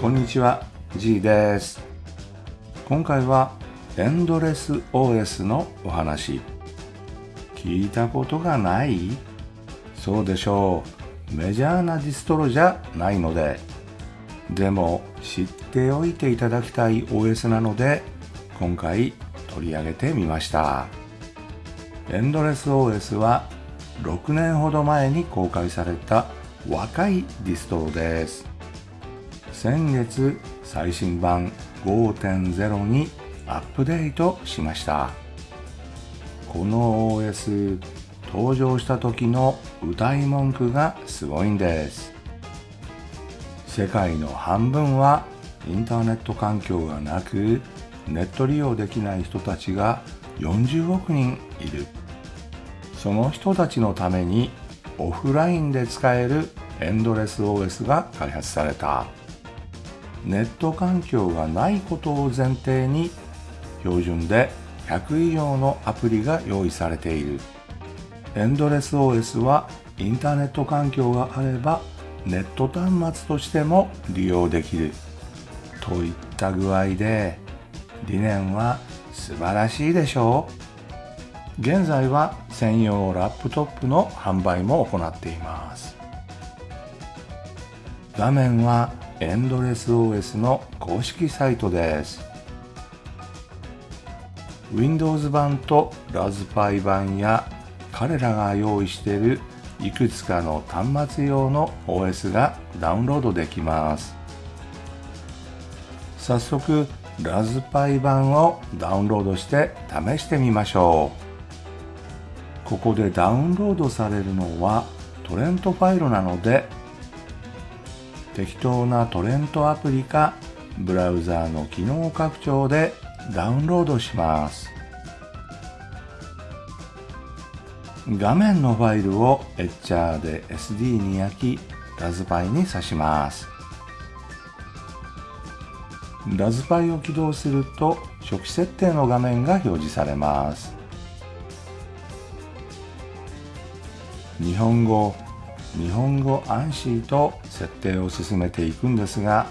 こんにちは G です。今回はエンドレス OS のお話。聞いたことがない？そうでしょう。メジャーなディストロじゃないので。でも知っておいていただきたい OS なので今回取り上げてみました。エンドレス OS は6年ほど前に公開された若いディストロです。先月最新版5.0にアップデートしました。この OS 登場した時の歌い文句がすごいんです。世界の半分はインターネット環境がなくネット利用できない人たちが40億人いる。その人たちのためにオフラインで使えるエンドレス OS が開発された。ネット環境がないことを前提に標準で100以上のアプリが用意されている。エンドレス OS はインターネット環境があればネット端末としても利用できる。といった具合で理念は素晴らしいでしょう。現在は専用ラップトップの販売も行っています。画面はエンドレス OS の公式サイトです。Windows 版とラズパイ版や彼らが用意しているいくつかの端末用の OS がダウンロードできます。早速ラズパイ版をダウンロードして試してみましょう。ここでダウンロードされるのはトレントファイルなので適当なトレントアプリかブラウザーの機能拡張でダウンロードします。画面のファイルをエッチャーで SD に焼きラズパイに挿します。ラズパイを起動すると初期設定の画面が表示されます。日本語日本語アンシーと設定を進めていくんですが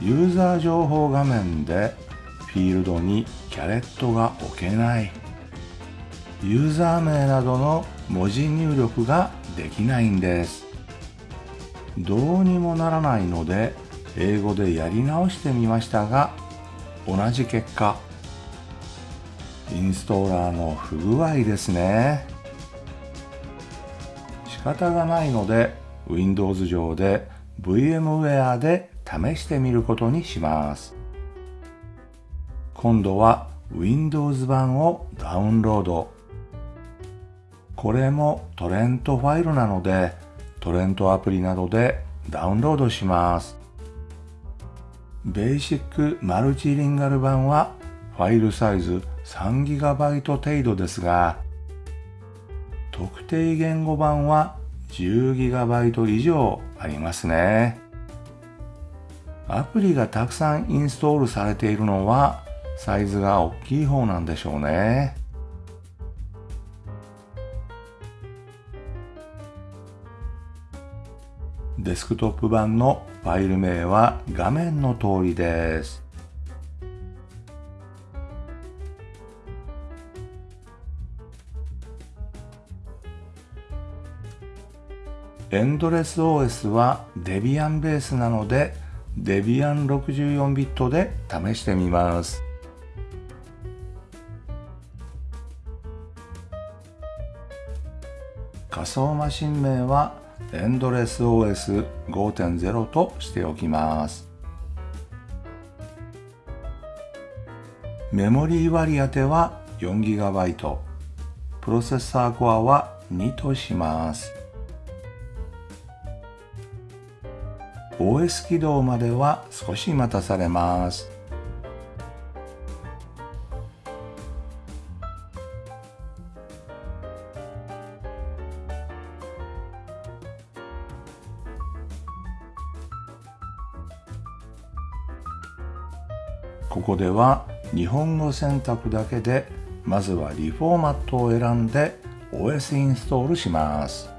ユーザー情報画面でフィールドにキャレットが置けない。ユーザー名などの文字入力ができないんです。どうにもならないので英語でやり直してみましたが同じ結果インストーラーの不具合ですね。仕方がないので Windows 上で VMware で試してみることにします。今度は Windows 版をダウンロード。これもトレントファイルなのでトレントアプリなどでダウンロードします。ベーシックマルチリンガル版はファイルサイズ 3GB 程度ですが特定言語版は 10GB 以上ありますね。アプリがたくさんインストールされているのはサイズが大きい方なんでしょうね。デスクトップ版のファイル名は画面の通りです。エンドレス OS はデビアンベースなのでデビアン64ビットで試してみます。仮想マシン名はエンドレス OS5.0 としておきます。メモリー割り当ては 4GB プロセッサーコアは2とします。OS 起動までは少し待たされます。ここでは日本語選択だけでまずはリフォーマットを選んで OS インストールします。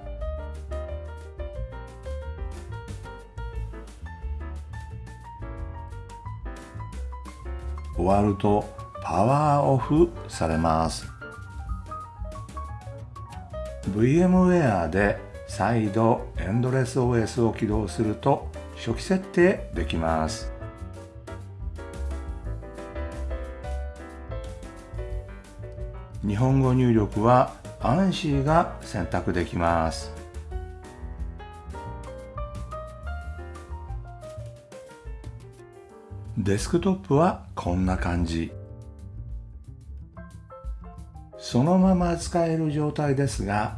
終わるとパワーオフされます。VMware で再度エンドレス OS を起動すると初期設定できます。日本語入力は ANSI が選択できます。デスクトップはこんな感じ。そのまま使える状態ですが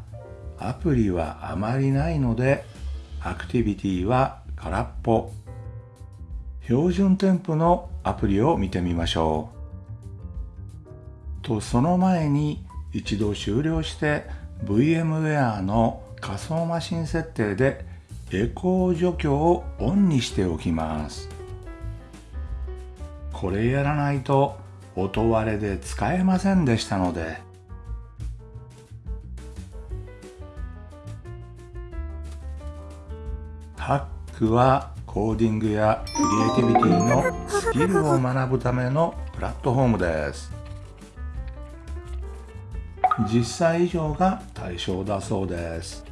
アプリはあまりないのでアクティビティは空っぽ。標準添付のアプリを見てみましょう。とその前に一度終了して VMware の仮想マシン設定でエコー除去をオンにしておきます。これやらないと音割れで使えませんでしたので。ハックはコーディングやクリエイティビティのスキルを学ぶためのプラットフォームです。10歳以上が対象だそうです。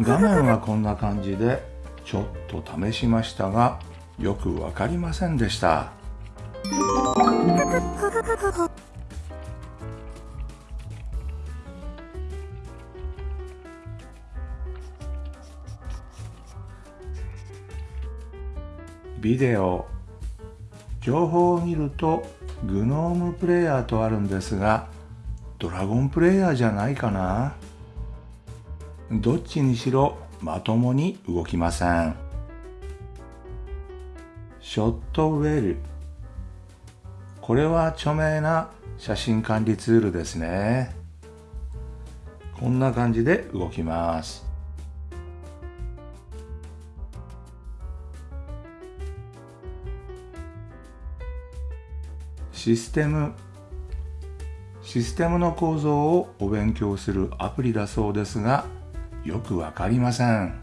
画面はこんな感じでちょっと試しましたがよくわかりませんでした。ビデオ。情報を見るとグノームプレイヤーとあるんですがドラゴンプレイヤーじゃないかな。どっちにしろまともに動きません。ショットウェル。これは著名な写真管理ツールですね。こんな感じで動きます。システム。システムの構造をお勉強するアプリだそうですがよくわかりません。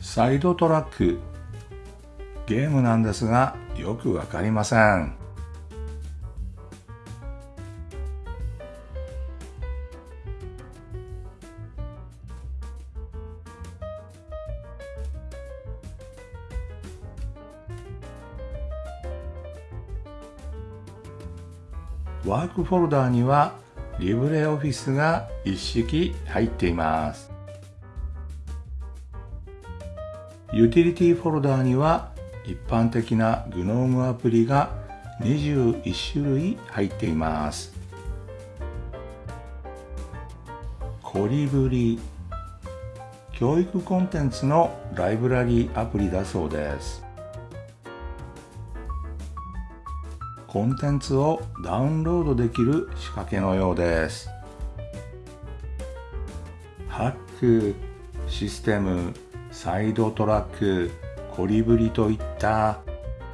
サイドトラック。ゲームなんですがよくわかりません。ワークフォルダーにはリブレオフィスが一式入っています。ユーティリティフォルダーには一般的な GNOME アプリが21種類入っています。コリブリ教育コンテンツのライブラリーアプリだそうです。コンテンツをダウンロードできる仕掛けのようです。ハックシステムサイドトラック、コリブリといった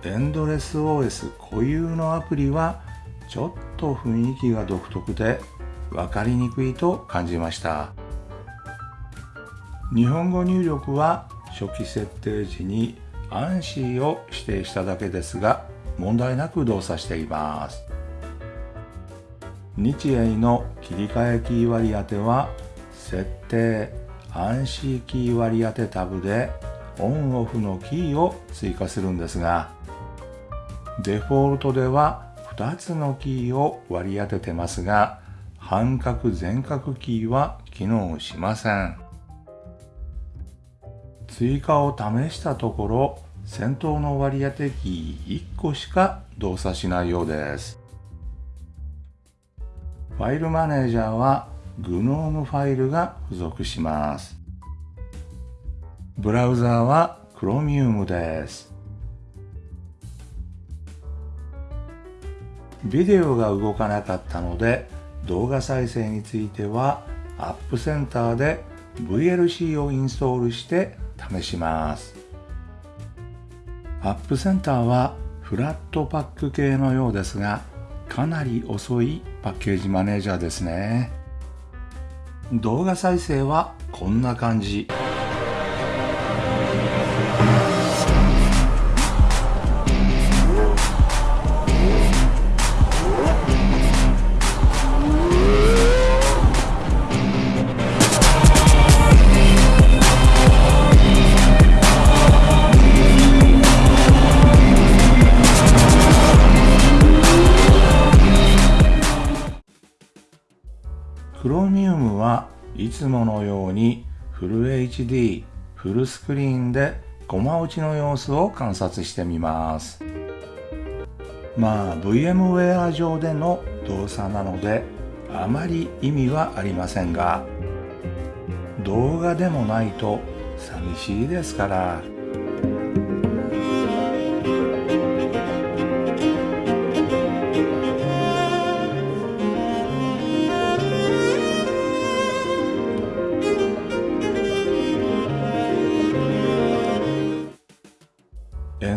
エンドレス OS 固有のアプリはちょっと雰囲気が独特で分かりにくいと感じました。日本語入力は初期設定時に ANSI を指定しただけですが問題なく動作しています。日英の切り替えキー割り当ては設定暗視キー割り当てタブでオンオフのキーを追加するんですがデフォルトでは2つのキーを割り当ててますが半角全角キーは機能しません追加を試したところ先頭の割り当てキー1個しか動作しないようですファイルマネージャーは GNOME ファイルが付属します。ブラウザーは Chromium です。ビデオが動かなかったので動画再生についてはアップセンターで VLC をインストールして試します。アップセンターはフラットパック系のようですがかなり遅いパッケージマネージャーですね。動画再生はこんな感じ。いつものようにフル HD フルスクリーンでコマ打ちの様子を観察してみます。まあ VMware 上での動作なのであまり意味はありませんが動画でもないと寂しいですから。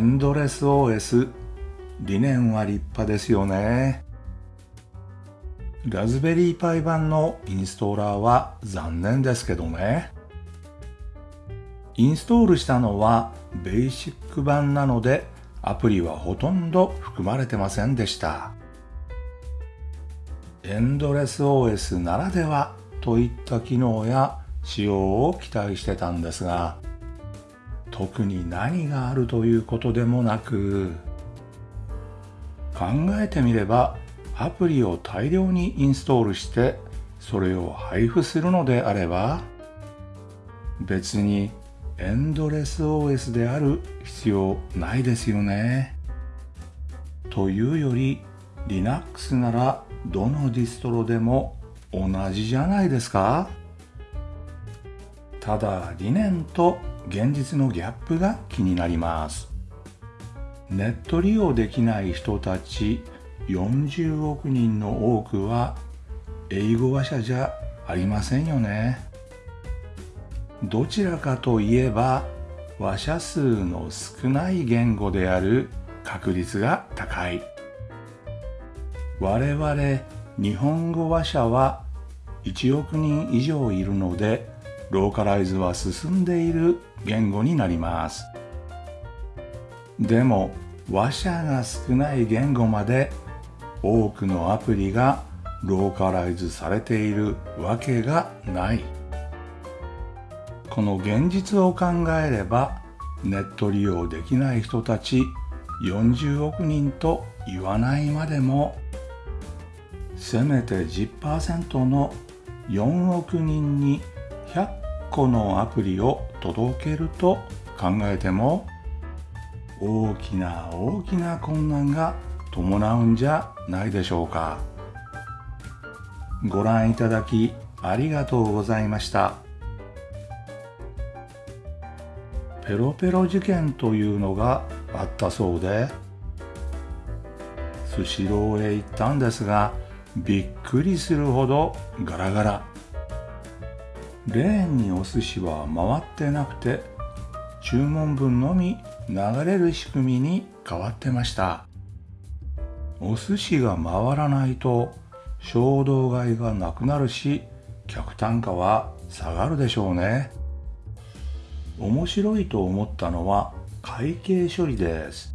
ンドレス OS 理念は立派ですよね。ラズベリーパイ版のインストーラーは残念ですけどね。インストールしたのはベーシック版なのでアプリはほとんど含まれてませんでした。エンドレス OS ならではといった機能や仕様を期待してたんですが特に何があるということでもなく考えてみればアプリを大量にインストールしてそれを配布するのであれば別にエンドレス OS である必要ないですよね。というより Linux ならどのディストロでも同じじゃないですかただ理念と現実のギャップが気になります。ネット利用できない人たち40億人の多くは英語話者じゃありませんよね。どちらかといえば話者数の少ない言語である確率が高い。我々日本語話者は1億人以上いるのでローカライズは進んでいる言語になります。でも話者が少ない言語まで多くのアプリがローカライズされているわけがない。この現実を考えればネット利用できない人たち40億人と言わないまでもせめて10%の4億人に100個のアプリを届けると考えても大きな大きな困難が伴うんじゃないでしょうか。ご覧いただきありがとうございました。ペロペロ事件というのがあったそうでスシローへ行ったんですがびっくりするほどガラガラ。レーンにお寿司は回ってなくて注文分のみ流れる仕組みに変わってました。お寿司が回らないと衝動買いがなくなるし客単価は下がるでしょうね。面白いと思ったのは会計処理です。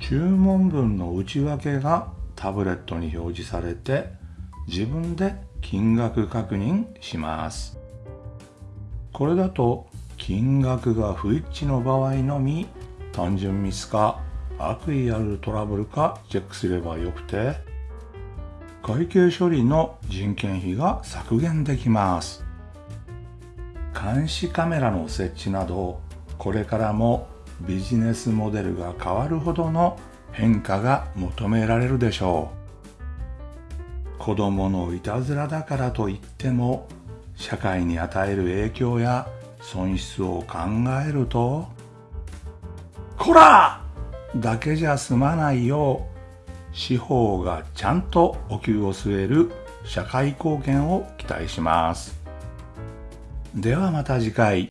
注文分の内訳がタブレットに表示されて自分で金額確認します。これだと金額が不一致の場合のみ単純ミスか悪意あるトラブルかチェックすればよくて会計処理の人件費が削減できます。監視カメラの設置などこれからもビジネスモデルが変わるほどの変化が求められるでしょう。子供のいたずらだからといっても社会に与える影響や損失を考えるとこらだけじゃ済まないよう司法がちゃんとお灸を据える社会貢献を期待します。ではまた次回。